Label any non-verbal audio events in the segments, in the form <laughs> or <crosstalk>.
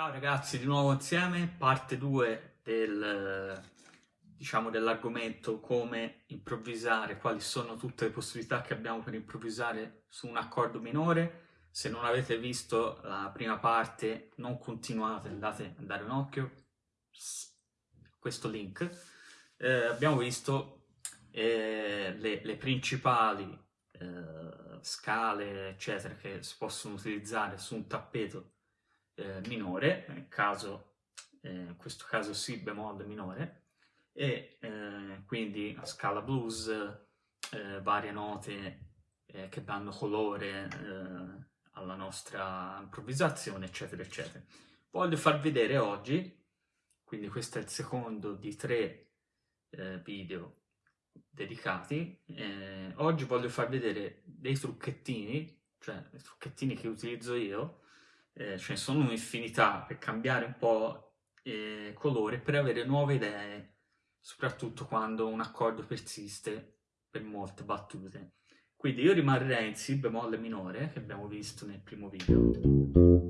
Ciao ragazzi, di nuovo insieme, parte 2 del, diciamo, dell'argomento come improvvisare, quali sono tutte le possibilità che abbiamo per improvvisare su un accordo minore. Se non avete visto la prima parte, non continuate, andate a dare un occhio a questo link. Eh, abbiamo visto eh, le, le, principali eh, scale, eccetera, che si possono utilizzare su un tappeto eh, minore, nel caso, eh, in questo caso Si bemolle minore, e eh, quindi a scala blues, eh, varie note eh, che danno colore eh, alla nostra improvvisazione, eccetera, eccetera. Voglio far vedere oggi, quindi questo è il secondo di tre video dedicati, oggi voglio far vedere dei trucchettini, cioè i trucchettini che utilizzo io, eh, ce ne sono un'infinità per cambiare un po' eh, colore, per avere nuove idee, soprattutto quando un accordo persiste per molte battute. Quindi io rimarrei in Si bemolle minore, che abbiamo visto nel primo video,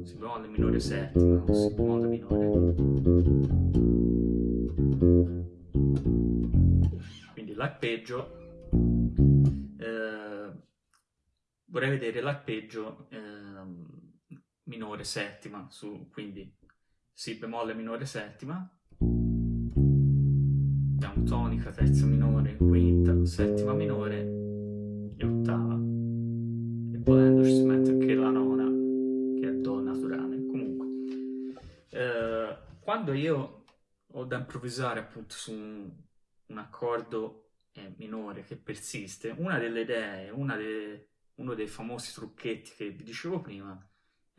Si bemolle minore settima Si bemolle minore. Quindi l'arpeggio, eh, vorrei vedere l'arpeggio eh, minore settima, su, quindi Si bemolle minore settima, abbiamo tonica, terza minore, quinta, settima minore e ottava. E volendo ci si mette anche la nona, che è Do naturale. Comunque, eh, quando io ho da improvvisare appunto su un, un accordo eh, minore che persiste, una delle idee, una de, uno dei famosi trucchetti che vi dicevo prima,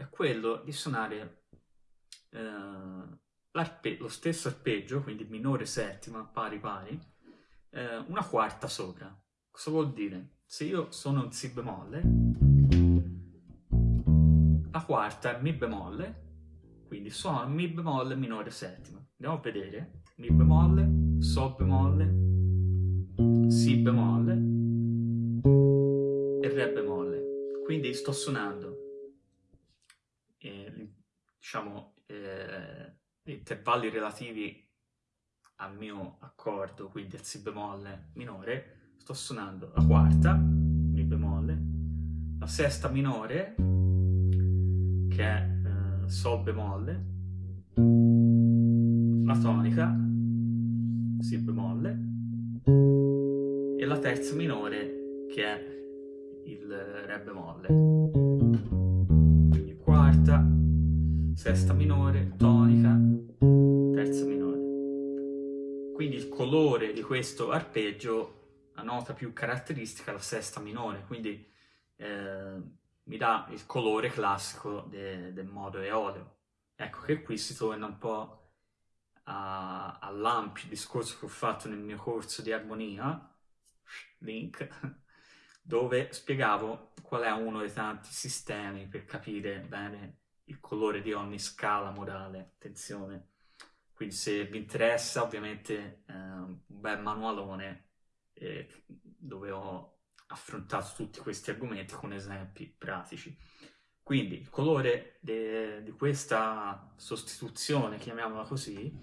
è quello di suonare eh, lo stesso arpeggio, quindi minore settima, pari pari, eh, una quarta sopra. Cosa vuol dire? Se io suono un Si bemolle, la quarta è Mi bemolle, quindi suono Mi bemolle minore settima. Andiamo a vedere. Mi bemolle, Sol bemolle, Si bemolle e Re bemolle. Quindi sto suonando eh, diciamo, eh, intervalli relativi al mio accordo, quindi al Si bemolle minore, sto suonando la quarta, Mi bemolle, la sesta minore, che è eh, Sol bemolle, la tonica, Si bemolle, e la terza minore, che è il Re bemolle quarta, sesta minore, tonica, terza minore. Quindi il colore di questo arpeggio, la nota più caratteristica la sesta minore, quindi eh, mi dà il colore classico de del modo eoleo. Ecco che qui si torna un po' all'ampio discorso che ho fatto nel mio corso di armonia, link, dove spiegavo qual è uno dei tanti sistemi per capire bene il colore di ogni scala modale, attenzione. Quindi se vi interessa ovviamente eh, un bel manualone eh, dove ho affrontato tutti questi argomenti con esempi pratici. Quindi il colore di questa sostituzione, chiamiamola così,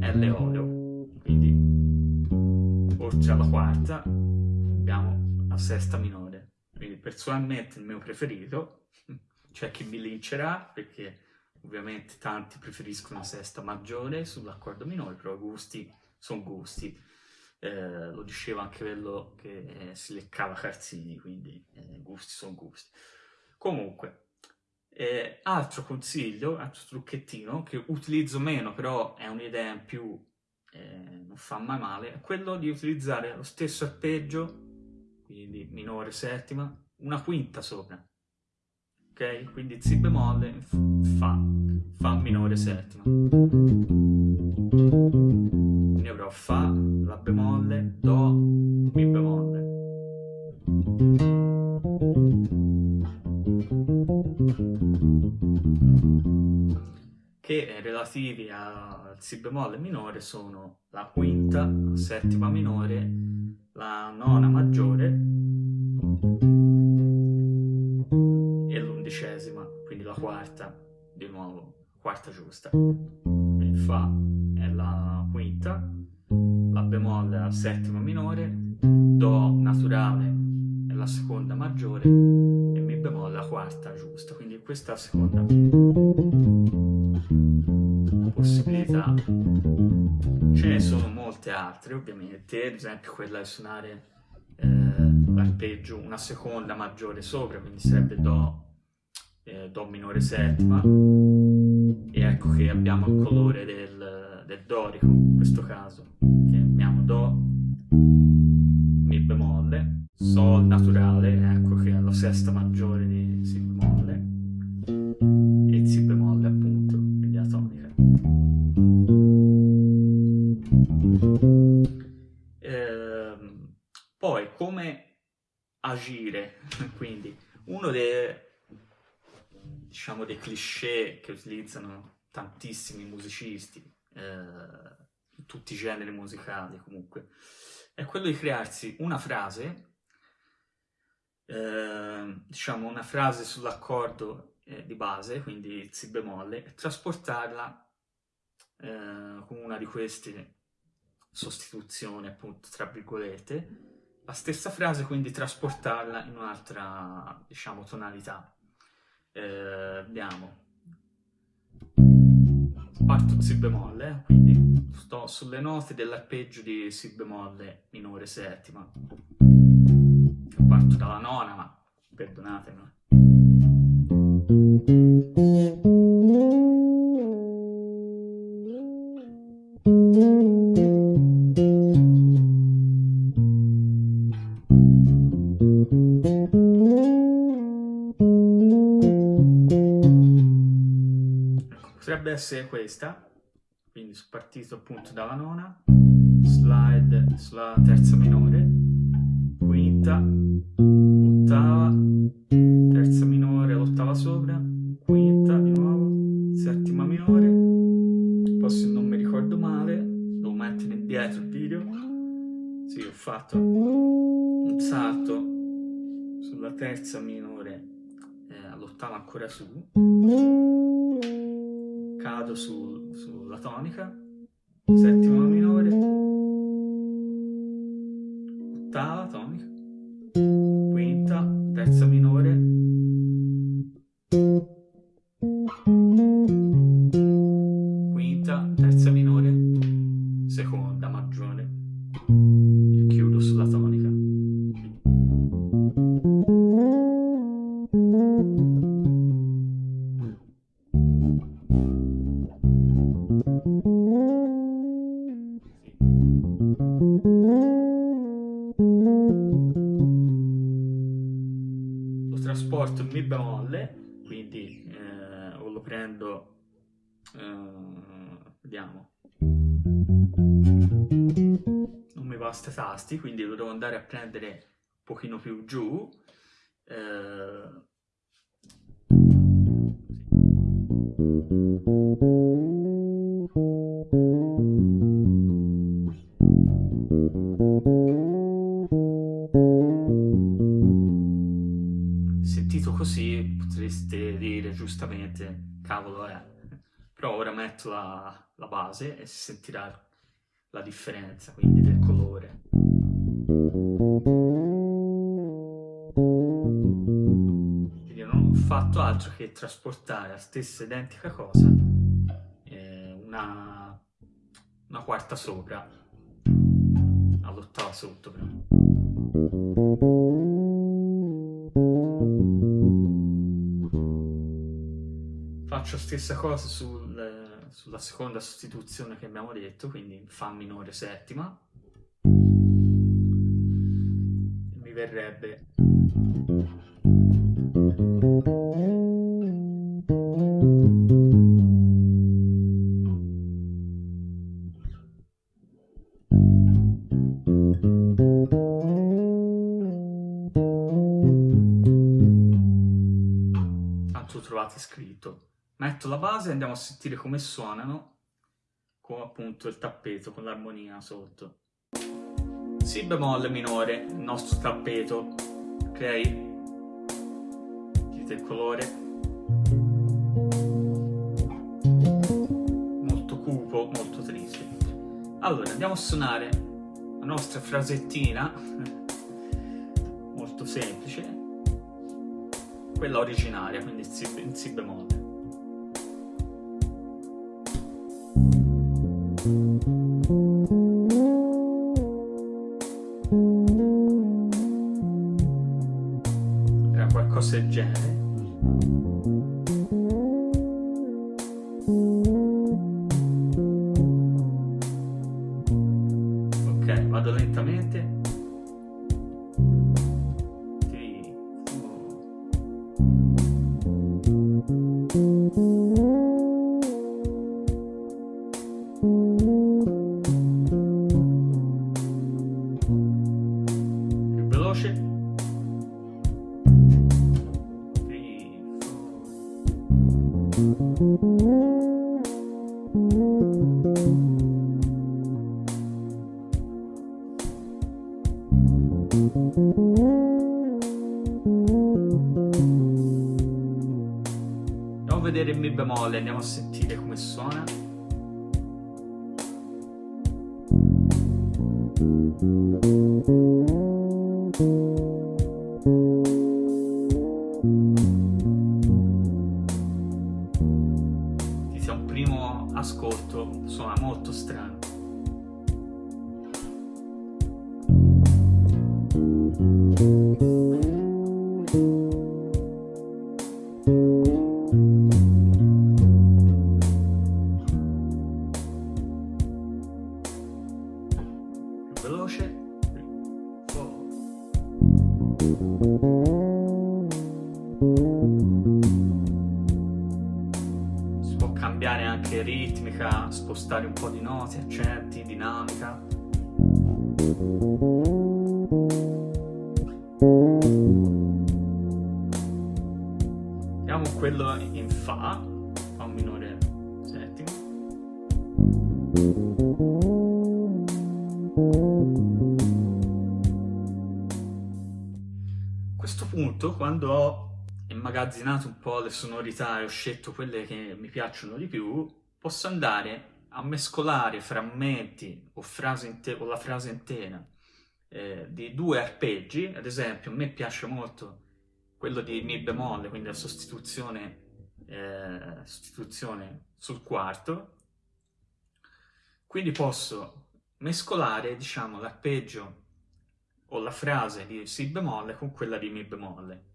è l'eoleo. Quindi oltre alla quarta abbiamo a sesta minore. Quindi personalmente il mio preferito, c'è chi mi lincerà perché ovviamente tanti preferiscono la sesta maggiore sull'accordo minore, però gusti sono gusti. Eh, lo diceva anche quello che eh, si leccava Carzini, quindi eh, gusti sono gusti. Comunque, eh, altro consiglio, altro trucchettino che utilizzo meno, però è un'idea in più, eh, non fa mai male, è quello di utilizzare lo stesso arpeggio quindi minore settima, una quinta sopra, ok? Quindi Si bemolle, Fa, Fa minore settima. Quindi avrò Fa, La bemolle, Do, Mi bemolle. che relativi al Si bemolle minore sono la quinta, la settima minore, la nona maggiore e l'undicesima, quindi la quarta, di nuovo, quarta giusta. Quindi Fa è la quinta, La bemolle è la settima minore, Do naturale è la seconda maggiore e Mi bemolle è la quarta giusta. Quindi questa è la seconda possibilità. Ce ne sono molte altre ovviamente, ad esempio quella di suonare eh, l'arpeggio una seconda maggiore sopra, quindi sarebbe Do eh, Do minore settima. E ecco che abbiamo il colore del, del dorico in questo caso che abbiamo Do Mi bemolle Sol naturale ecco che è la sesta maggiore di Si bemolle e Si bemolle eh, poi come agire? <laughs> Quindi uno dei diciamo, dei cliché che utilizzano tantissimi musicisti, eh, tutti i generi musicali comunque, è quello di crearsi una frase, eh, diciamo una frase sull'accordo eh, di base, quindi Si bemolle, e trasportarla eh, con una di queste sostituzioni, appunto, tra virgolette, la stessa frase, quindi trasportarla in un'altra, diciamo, tonalità eh, abbiamo parto Si bemolle, eh, quindi sto sulle note dell'arpeggio di Si bemolle minore settima. Parto dalla nona, ma perdonatemi. Essere questa, quindi sono partito appunto dalla nona, slide sulla terza minore, quinta, ottava, terza minore, l'ottava sopra, quinta di nuovo, settima minore, poi se non mi ricordo male, devo mettere indietro il video, sì ho fatto un salto sulla terza minore, eh, all'ottava ancora su, cado su, sulla tonica, settima eh, o lo prendo, eh, vediamo, non mi basta tasti, quindi lo devo andare a prendere un pochino più giù, eh, Sentito così potreste dire giustamente, cavolo è, però ora metto la, la base e si sentirà la differenza, quindi del colore. Quindi non ho fatto altro che trasportare la stessa identica cosa, eh, una, una quarta sopra, all'ottava sotto però. Faccio stessa cosa sul, sulla seconda sostituzione che abbiamo detto, quindi Fa minore settima. Mi verrebbe... Tanto trovate scritto metto la base e andiamo a sentire come suonano con appunto il tappeto, con l'armonia sotto. Si bemolle minore, il nostro tappeto, ok? Vedete il colore? Molto cupo, molto triste. Allora, andiamo a suonare la nostra frasettina, molto semplice, quella originaria, quindi in si bemolle. Andiamo a vedere il mi bemolle, andiamo a sentire come suona. Ti sia quello in Fa, Fa minore settimo. questo punto, quando ho immagazzinato un po' le sonorità e ho scelto quelle che mi piacciono di più, posso andare a mescolare frammenti o, o la frase intera eh, di due arpeggi, ad esempio a me piace molto quello di Mi bemolle, quindi la sostituzione, eh, sostituzione sul quarto, quindi posso mescolare, diciamo, l'arpeggio o la frase di Si bemolle con quella di Mi bemolle.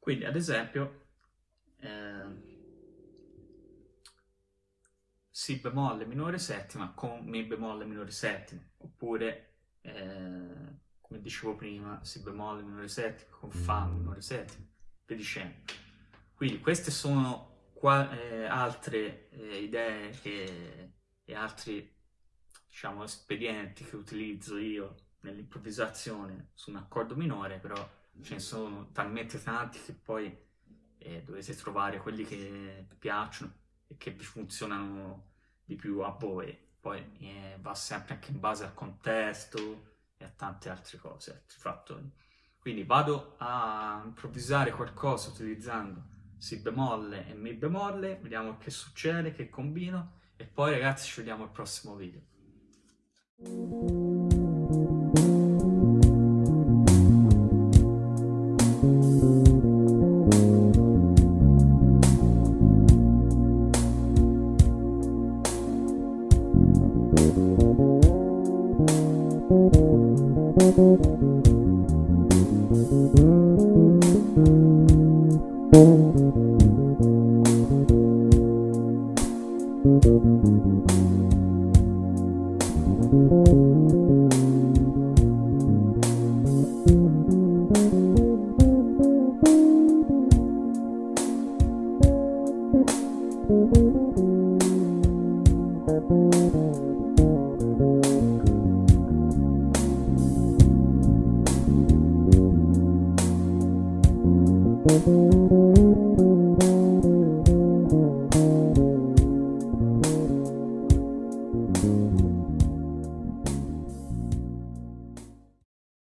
Quindi, ad esempio, eh, Si bemolle minore settima con Mi bemolle minore settima, oppure, eh, come dicevo prima, Si bemolle minore settima con Fa minore settima, e dicendo. Quindi queste sono qua, eh, altre eh, idee che, e altri diciamo, espedienti che utilizzo io nell'improvvisazione su un accordo minore, però ce ne sono talmente tanti che poi eh, dovete trovare quelli che vi piacciono e che vi funzionano di più a voi. Poi eh, va sempre anche in base al contesto e a tante altre cose, altri fattori. Quindi vado a improvvisare qualcosa utilizzando si bemolle e mi bemolle, vediamo che succede, che combino e poi ragazzi ci vediamo al prossimo video. thank you